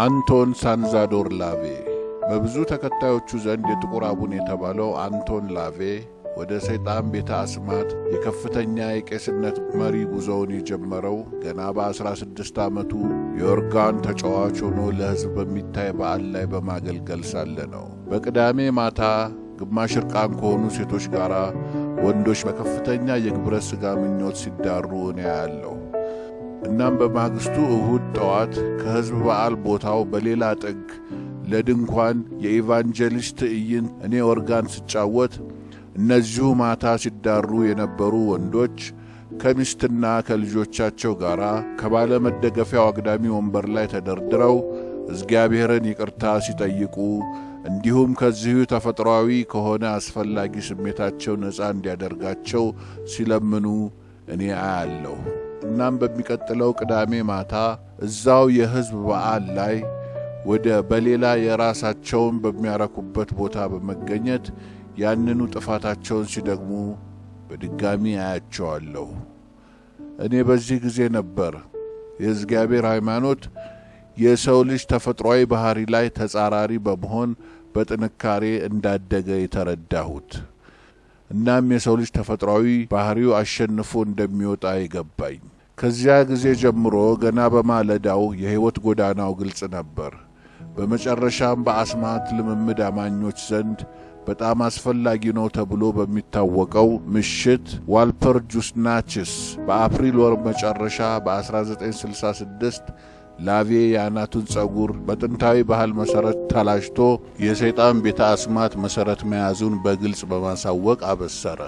አንቶን ሳንዛዶር ላቬ በብዙ ተከታዮቹ ዘንድ የጥቁር አቡን የተባለው አንቶን ላቬ ወደ ሰይጣን ቤተ አስማት የከፍተኛ የቄስነት መሪ ጉዞውን የጀመረው ገና በ16 ዓመቱ የኦርጋን ተጫዋች ሆኖ ለሕዝብ በሚታይ በዓል ላይ በማገልገል ሳለ ነው። በቅዳሜ ማታ ግማሽ እርቃን ከሆኑ ሴቶች ጋር ወንዶች በከፍተኛ የግብረ ሥጋ ምኞት ሲዳሩ እኔ ያለሁ። እናም በማግስቱ እሁድ ጠዋት ከሕዝብ በዓል ቦታው በሌላ ጥግ ለድንኳን የ evangelist ትዕይንት እኔ ኦርጋን ስጫወት እነዚሁ ማታ ሲዳሩ የነበሩ ወንዶች ከሚስትና ከልጆቻቸው ጋር ከባለ መደገፊያው አግዳሚ ወንበር ላይ ተደርድረው እግዚአብሔርን ይቅርታ ሲጠይቁ እንዲሁም ከዚሁ ተፈጥሯዊ ከሆነ አስፈላጊ ስሜታቸው ነፃ እንዲያደርጋቸው ሲለምኑ እኔ አያለሁ። እናም በሚቀጥለው ቅዳሜ ማታ እዛው የሕዝብ በዓል ላይ ወደ በሌላ የራሳቸውን በሚያረኩበት ቦታ በመገኘት ያንኑ ጥፋታቸውን ሲደግሙ በድጋሚ አያቸዋለሁ። እኔ በዚህ ጊዜ ነበር የእግዚአብሔር ሃይማኖት የሰው ልጅ ተፈጥሯዊ ባሕሪ ላይ ተጻራሪ በመሆን በጥንካሬ እንዳደገ የተረዳሁት። እናም የሰው ልጅ ተፈጥሯዊ ባሕሪው አሸንፎ እንደሚወጣ የገባኝ። ከዚያ ጊዜ ጀምሮ ገና በማለዳው የሕይወት ጎዳናው ግልጽ ነበር። በመጨረሻም በአስማት ልምምድ አማኞች ዘንድ በጣም አስፈላጊ ነው ተብሎ በሚታወቀው ምሽት Walpurgisnacht በአፕሪል ወር መጨረሻ በ1966 ላቬ የአናቱን ጸጉር በጥንታዊ ባህል መሠረት ተላጭቶ የሰይጣን ቤተ አስማት መሠረት መያዙን በግልጽ በማሳወቅ አበሰረ።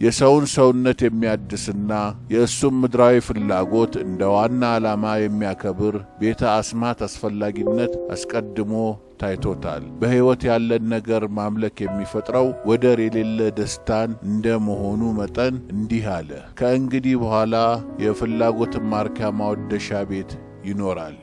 የሰውን ሰውነት የሚያድስና የእሱም ምድራዊ ፍላጎት እንደ ዋና ዓላማ የሚያከብር ቤተ አስማት አስፈላጊነት አስቀድሞ ታይቶታል። በሕይወት ያለን ነገር ማምለክ የሚፈጥረው ወደር የሌለ ደስታን እንደ መሆኑ መጠን እንዲህ አለ። ከእንግዲህ በኋላ የፍላጎትን ማርኪያ ማወደሻ ቤት ይኖራል።